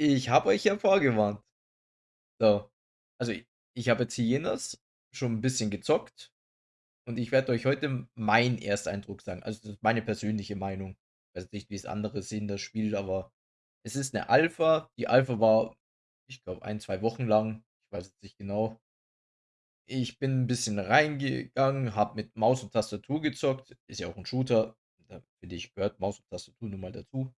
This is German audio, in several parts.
Ich habe euch ja vorgewarnt. So. Also, ich habe jetzt Hyenas schon 'n bisschen gezockt und ich werde euch heute meinen Ersteindruck sagen. Also, das ist meine persönliche Meinung. Ich weiß nicht, wie's andere sehen, das Spiel, aber es ist 'ne Alpha. Die Alpha war, ich glaube, 1, 2 Wochen lang. Ich weiß jetzt nicht genau. Ich bin 'n bisschen reingegangen, habe mit Maus und Tastatur gezockt. Ist ja auch 'n Shooter. Da finde ich, gehört Maus und Tastatur nun mal dazu.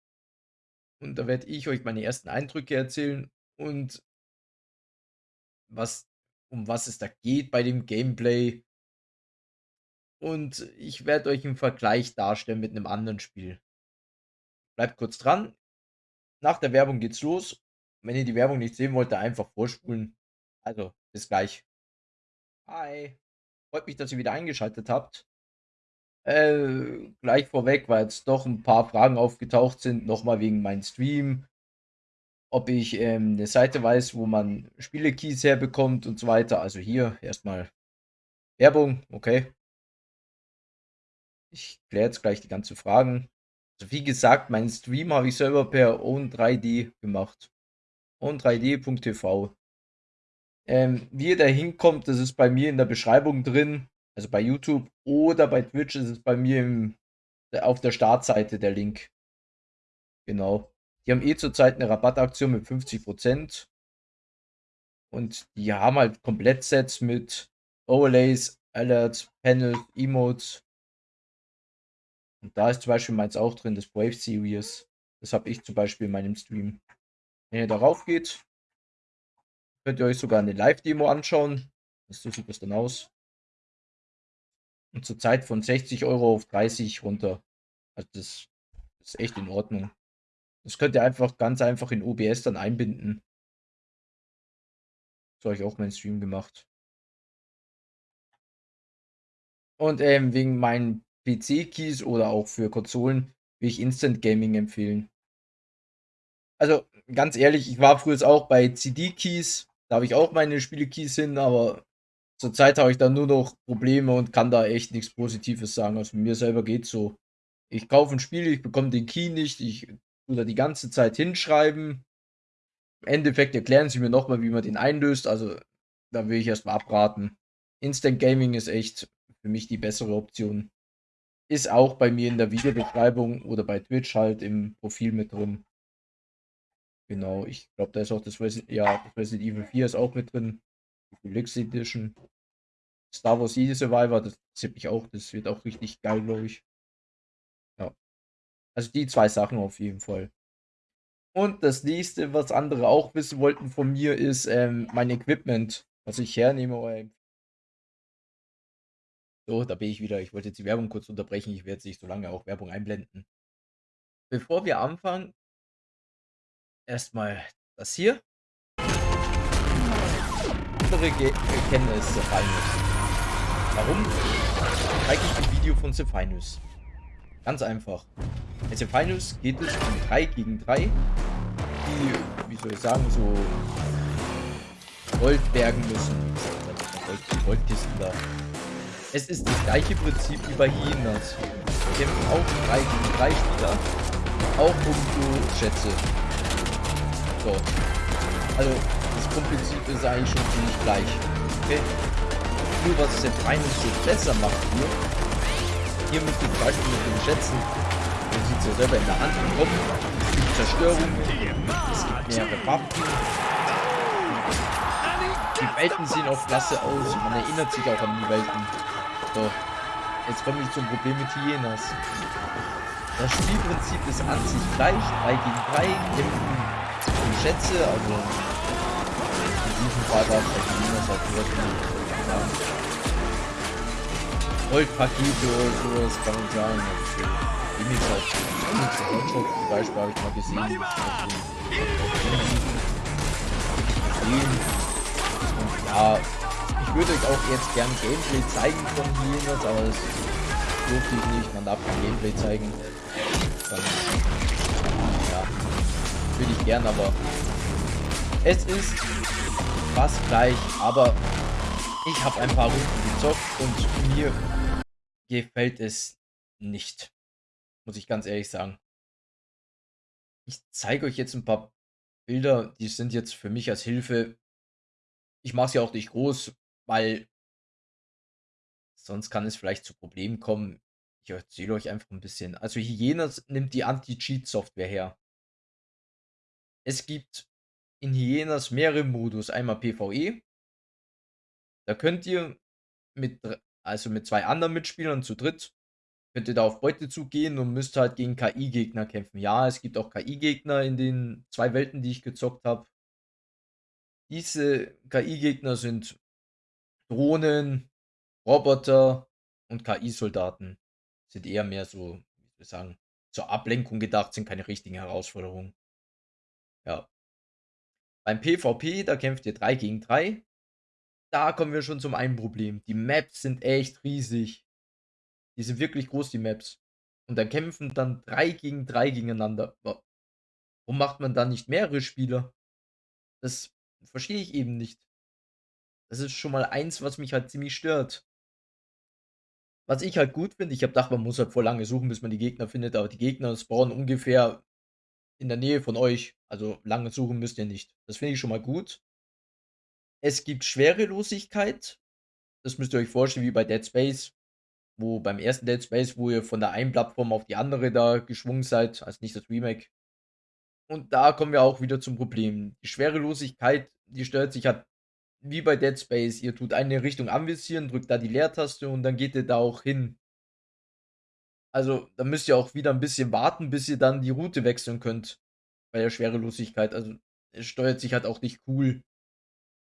Und da werde ich euch meine ersten Eindrücke erzählen und was um was es da geht bei dem Gameplay. Und ich werde euch 'n Vergleich darstellen mit 'nem anderen Spiel. Bleibt kurz dran. Nach der Werbung geht's los. Wenn ihr die Werbung nicht sehen wollt, einfach vorspulen. Also, bis gleich. Hi. Freut mich, dass ihr wieder eingeschaltet habt. Äh, gleich vorweg, weil jetzt doch 'n paar Fragen aufgetaucht sind, noch mal wegen meinem Stream. Ob ich, ähm, 'ne Seite weiß, wo man Spiele-Keys herbekommt und so weiter. Also, hier erst mal Werbung, okay. Ich kläre jetzt gleich die ganzen Fragen. Also, wie gesagt, meinen Stream habe ich selber per Own3D gemacht. Own3D.tv. Ähm, wie ihr da hinkommt, das ist bei mir in der Beschreibung drin, also bei YouTube oder bei Twitch ist es bei mir im auf der Startseite der Link. Genau. Die haben eh zurzeit 'ne Rabattaktion mit 50 %. Und die haben halt Komplettsets mit Overlays, Alerts, Panels, Emotes. Und da ist zum Beispiel meins auch drin, das Brave Series. Das habe ich zum Beispiel in meinem Stream. Wenn ihr darauf geht könnt ihr euch sogar 'ne Live-Demo anschauen. So sieht das dann aus. Und zurzeit von 60 € auf 30 runter. Also, das ist echt in Ordnung. Das könnt ihr einfach ganz einfach in OBS dann einbinden. So habe ich auch meinen Stream gemacht. Und, ähm, wegen meinen PC-Keys oder auch für Konsolen will ich Instant Gaming empfehlen. Also, ganz ehrlich, ich war früher auch bei CD-Keys. Da habe ich auch meine Spiele-Keys hin, aber zurzeit habe ich da nur noch Probleme und kann da echt nix Positives sagen. Also, mir selber geht's so. Ich kaufe 'n Spiel, ich bekomme den Key nicht, ich tue da die ganze Zeit hinschreiben. Im Endeffekt erklären sie mir noch mal, wie man den einlöst, also, da will ich erst mal abraten. Instant Gaming ist echt für mich die bessere Option. Ist auch bei mir in der Videobeschreibung oder bei Twitch halt im Profil mit drin. Genau, ich glaube, da ist auch das Resi ja, Resident Evil 4 ist auch mit drin. Deluxe Edition. Star Wars Jedi Survivor, das interessiert mich auch. Das wird auch richtig geil, glaube ich. Ja. Also, die 2 Sachen auf jeden Fall. Und das Nächste, was andere auch wissen wollten von mir, ist, ähm, mein Equipment, was ich hernehme So, da bin ich wieder. Ich wollte jetzt die Werbung kurz unterbrechen. Ich werde nicht so lange auch Werbung einblenden. Bevor wir anfangen erst mal das hier. Andere ge kennen es Zephinus. Warum zeige ich ein Video von Zephinus? Ganz einfach. Bei Zephinus geht es um 3 gegen 3, die, wie soll ich sagen, so Gold bergen müssen. Gold, Goldkisten da. Es ist das gleiche Prinzip wie bei Hyenas. Wir kämpfen auch 3 gegen 3 Spieler, auch um so Schätze. So. Also, Grundprinzip ist eigentlich schon ziemlich gleich. Okay? Nur was es jetzt eines so besser macht hier. Hier müsst ihr zum Beispiel mit den Schätzen, man sieht es ja selber in der Hand kommen. Es gibt Zerstörungen, es gibt mehrere Waffen. Die Welten sehen auch klasse aus, man erinnert sich auch an die Welten. So. Jetzt komme ich zum Problem mit Hyenas. Das Spielprinzip ist an sich gleich, 3 gegen 3, kämpfen Schätze, also diesem Fall war es vielleicht minus auf sagen. Goldpakete oder sowas kann man sagen. Gimmicks auf Hotshot zum Beispiel habe ich mal gesehen. Und ja, ich würde euch auch jetzt gern Gameplay zeigen von Hyenas, aber das durfte ich nicht. Man darf kein Gameplay zeigen. Dann, ja, würde ich gern, aber es ist fast gleich, aber ich habe ein paar Runden gezockt und mir gefällt es nicht. Muss ich ganz ehrlich sagen. Ich zeige euch jetzt ein paar Bilder, die sind jetzt für mich als Hilfe ich mache sie auch nicht groß, weil sonst kann es vielleicht zu Problemen kommen. Ich erzähle euch einfach 'n bisschen. Also, Hyenas nimmt die Anti-Cheat-Software her. Es gibt in Hyenas mehrere Modus, einmal PvE da könnt ihr mit also, mit 2 anderen Mitspielern zu dritt könnt ihr da auf Beutezug gehen und müsst halt gegen KI-Gegner kämpfen. Ja, es gibt auch KI-Gegner in den 2 Welten, die ich gezockt habe. Diese KI-Gegner sind Drohnen, Roboter und KI-Soldaten. Sind eher mehr so, wie ich sagen, zur Ablenkung gedacht, sind keine richtigen Herausforderungen. Ja. Beim PvP, da kämpft ihr 3 gegen 3. Da kommen wir schon zum einen Problem. Die Maps sind echt riesig. Die sind wirklich groß, die Maps. Und da kämpfen dann 3 gegen 3 gegeneinander. Wa warum macht man da nicht mehrere Spieler? Das verstehe ich eben nicht. Das ist schon mal eins, was mich halt ziemlich stört. Was ich halt gut finde, ich habe gedacht, man muss halt voll lange suchen, bis man die Gegner findet, aber die Gegner spawnen ungefähr in der Nähe von euch. Also, lange suchen müsst ihr nicht. Das finde ich schon mal gut. Es gibt Schwerelosigkeit. Das müsst ihr euch vorstellen wie bei Dead Space, wo beim ersten Dead Space, wo ihr von der einen Plattform auf die andere da geschwungen seid, also nicht das Remake. Und da kommen wir auch wieder zum Problem. Die Schwerelosigkeit, die steuert sich halt wie bei Dead Space. Ihr tut eine Richtung anvisieren, drückt da die Leertaste und dann geht ihr da auch hin. Also, da müsst ihr auch wieder 'n bisschen warten, bis ihr dann die Route wechseln könnt bei der Schwerelosigkeit. Also, es steuert sich halt auch nicht cool.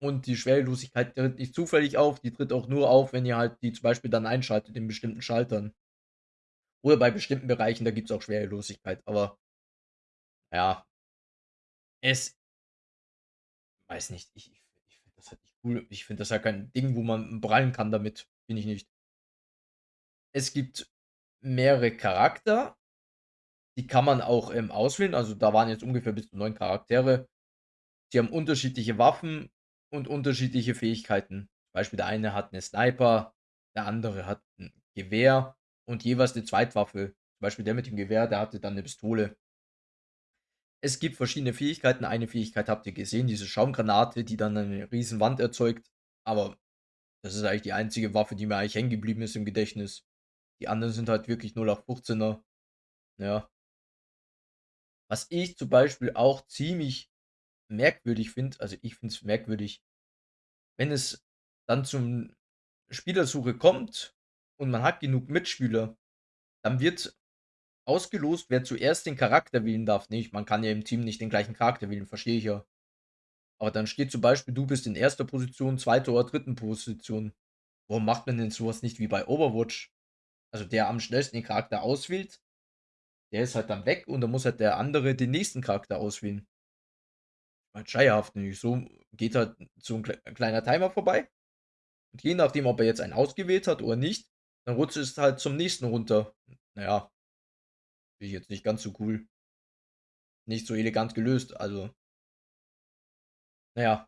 Und die Schwerelosigkeit tritt nicht zufällig auf, die tritt auch nur auf, wenn ihr halt die zum Beispiel dann einschaltet in bestimmten Schaltern. Oder bei bestimmten Bereichen, da gibt's auch Schwerelosigkeit, aber ja. Es weiß nicht, ich ich ich finde das halt nicht cool. Ich finde das halt kein Ding, wo man prallen kann damit, finde ich nicht. Es gibt mehrere Charakter. Die kann man auch, ähm, auswählen. Also, da waren jetzt ungefähr bis zu 9 Charaktere. Die haben unterschiedliche Waffen und unterschiedliche Fähigkeiten. Beispiel der eine hat 'ne Sniper, der andere hat 'n Gewehr und jeweils 'ne Zweitwaffe. Zum Beispiel der mit dem Gewehr, der hatte dann 'ne Pistole. Es gibt verschiedene Fähigkeiten. Eine Fähigkeit habt ihr gesehen, diese Schaumgranate, die dann eine Riesenwand erzeugt. Aber das ist eigentlich die einzige Waffe, die mir eigentlich hängen geblieben ist im Gedächtnis. Die anderen sind halt wirklich 0815er. Ja. Was ich zum Beispiel auch ziemlich merkwürdig finde also, ich finde es merkwürdig wenn es dann zum Spielersuche kommt und man hat genug Mitspieler, dann wird ausgelost, wer zuerst den Charakter wählen darf. Ne, man kann ja im Team nicht den gleichen Charakter wählen, verstehe ich ja. Aber dann steht zum Beispiel, du bist in 1. Position, 2. oder 3. Position. Warum macht man denn so was nicht wie bei Overwatch? Also, der am schnellsten den Charakter auswählt, der ist halt dann weg und dann muss halt der andere den nächsten Charakter auswählen. Halt schleierhaft, nämlich so geht halt so 'n klei kleiner Timer vorbei. Und je nachdem, ob er jetzt einen ausgewählt hat oder nicht, dann rutscht es halt zum nächsten runter. Na ja. Finde ich jetzt nicht ganz so cool. Nicht so elegant gelöst, also Na ja.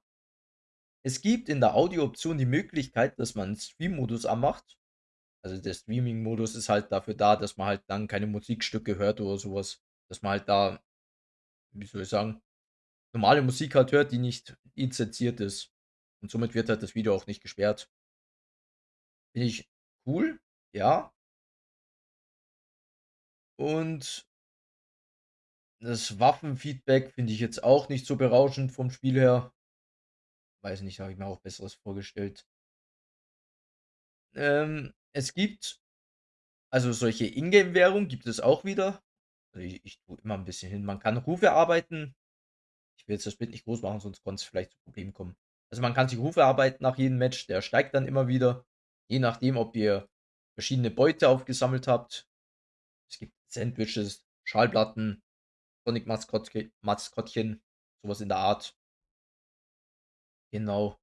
Es gibt in der Audio-Option die Möglichkeit, dass man Stream-Modus anmacht. Also, der Streaming-Modus ist halt dafür da, dass man halt dann keine Musikstücke hört oder so was. Dass man halt da wie soll ich sagen, normale Musik halt hört, die nicht lizenziert ist. Und somit wird halt das Video auch nicht gesperrt. Finde ich cool, ja. Und das Waffenfeedback finde ich jetzt auch nicht so berauschend vom Spiel her. Weiß nicht, habe ich mir auch Besseres vorgestellt. Ähm, es gibt also, solche Ingame-Währung gibt es auch wieder. Also, i ich tue immer 'n bisschen hin. Man kann Rufe erarbeiten. Ich will jetzt das Bild nicht groß machen, sonst könnte es vielleicht zu Problemen kommen. Also, man kann sich Ruf erarbeiten nach jedem Match, der steigt dann immer wieder, je nachdem, ob ihr verschiedene Beute aufgesammelt habt. Es gibt Sandwiches, Schallplatten, Sonic-Maskottche Maskottchen, so was in der Art. Genau.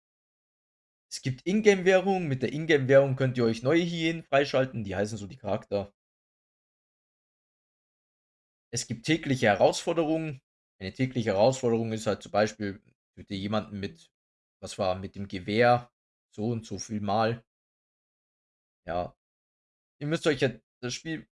Es gibt Ingame-Währung. Mit der Ingame-Währung könnt ihr euch neue Hyänen freischalten, die heißen so die Charakter. Es gibt tägliche Herausforderungen. Eine tägliche Herausforderung ist halt zum Beispiel, töte jemanden mit was war mit dem Gewehr so und so viel Mal. Ja. Ihr müsst euch ja das Spiel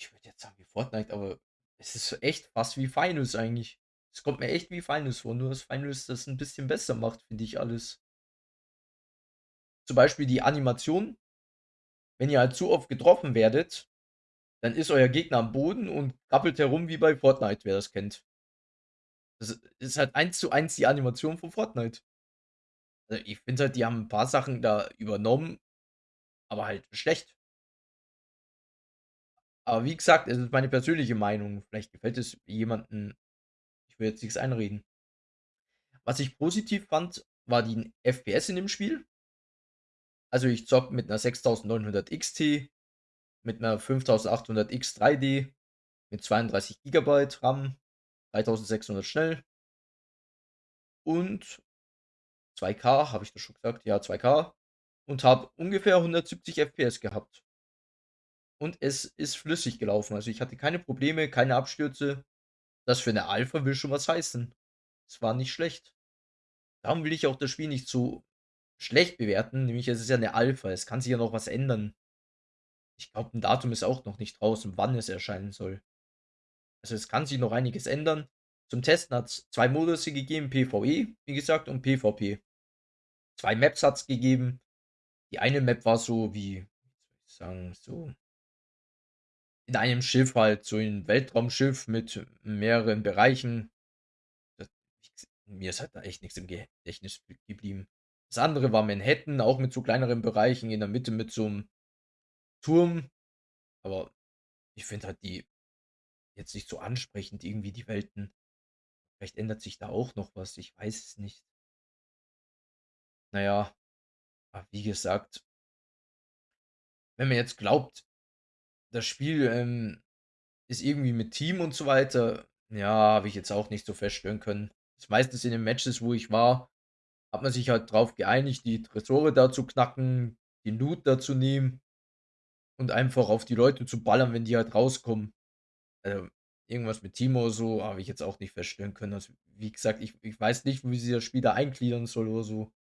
ich würde jetzt sagen wie Fortnite, aber es ist echt fast wie Finals eigentlich. Es kommt mir echt wie Finals vor, nur dass Finals das 'n bisschen besser macht, finde ich alles. Zum Beispiel die Animation wenn ihr halt zu oft getroffen werdet, dann ist euer Gegner am Boden und krabbelt herum wie bei Fortnite, wer das kennt. Das ist halt eins zu eins die Animation von Fortnite. Äh, ich finde halt, die haben 'n paar Sachen da übernommen, aber halt schlecht. Aber wie gesagt, es ist meine persönliche Meinung. Vielleicht gefällt es jemanden. Ich will jetzt nix einreden. Was ich positiv fand, war die FPS in dem Spiel. Also, ich zocke mit 'ner 6900 XT, mit 'ner 5800X 3D, mit 32 Gigabyte RAM, 3600 schnell. Und 2K, habe ich das schon gesagt? Ja, 2K und habe ungefähr 170 FPS gehabt. Und es ist flüssig gelaufen. Also, ich hatte keine Probleme, keine Abstürze. Das für 'ne Alpha will schon was heißen. Es war nicht schlecht. Darum will ich auch das Spiel nicht zu schlecht bewerten, nämlich es ist ja 'ne Alpha, es kann sich ja noch was ändern. Ich glaube, 'n Datum ist auch noch nicht draußen, wann es erscheinen soll. Also, es kann sich noch einiges ändern. Zum Testen hat's 2 Modusse gegeben, PvE, wie gesagt, und PvP. 2 Maps hat's gegeben. Die eine Map war so wie, ich sagen, so in einem Schiff halt, so 'n Weltraumschiff mit mehreren Bereichen. Das mir ist halt da echt nix im Gedächtnis geblieben. Das andere war Manhattan, auch mit so kleineren Bereichen in der Mitte mit so 'm Turm. Aber ich finde halt die jetzt nicht so ansprechend irgendwie die Welten. Vielleicht ändert sich da auch noch was, ich weiß es nicht. Na ja, aber wie gesagt wenn man jetzt glaubt, das Spiel, ähm, ist irgendwie mit Team und so weiter, ja, habe ich jetzt auch nicht so feststellen können. Ist meistens in den Matches, wo ich war, hat man sich halt drauf geeinigt, die Tresore da zu knacken, den Loot da zu nehmen und einfach auf die Leute zu ballern, wenn die halt rauskommen. Ähm, irgendwas mit oder so habe ich jetzt auch nicht feststellen können. Also, wie gesagt, ich ich weiß nicht, wie sie das Spiel da eingliedern soll oder so.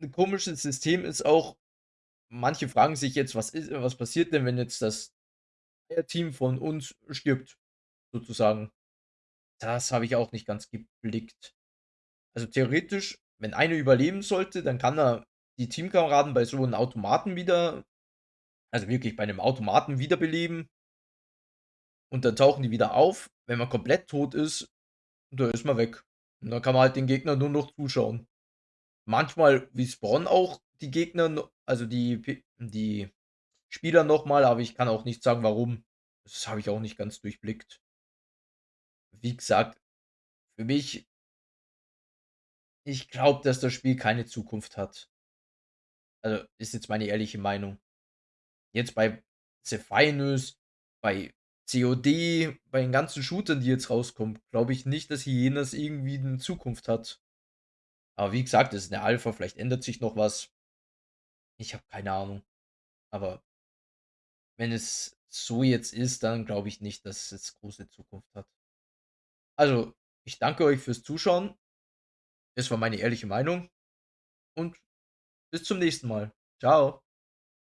'N komisches System ist auch manche fragen sich jetzt: „Was ist was passiert denn, wenn jetzt das Team von uns stirbt?“, sozusagen. Das habe ich auch nicht ganz geblickt. Also, theoretisch, wenn einer überleben sollte, dann kann er die Teamkameraden bei so 'n Automaten wieder also, wirklich bei 'nem Automaten wiederbeleben. Und dann tauchen die wieder auf. Wenn man komplett tot ist, da ist man weg. Und dann kann man halt den Gegnern nur noch zuschauen. Manchmal respawnen auch die Gegner also, die die Spieler noch mal, aber ich kann auch nicht sagen, warum. Das habe ich auch nicht ganz durchblickt. Wie gesagt, für mich ich glaube, dass das Spiel keine Zukunft hat. Also, ist jetzt meine ehrliche Meinung. Jetzt bei The Finals, bei COD, bei den ganzen Shootern, die jetzt rauskommen, glaube ich nicht, dass jenes irgendwie 'ne Zukunft hat. Aber wie gesagt, das ist 'ne Alpha, vielleicht ändert sich noch was. Ich habe keine Ahnung. Aber wenn es so jetzt ist, dann glaube ich nicht, dass es große Zukunft hat. Also, ich danke euch fürs Zuschauen. Es war meine ehrliche Meinung und bis zum nächsten Mal. Tschau.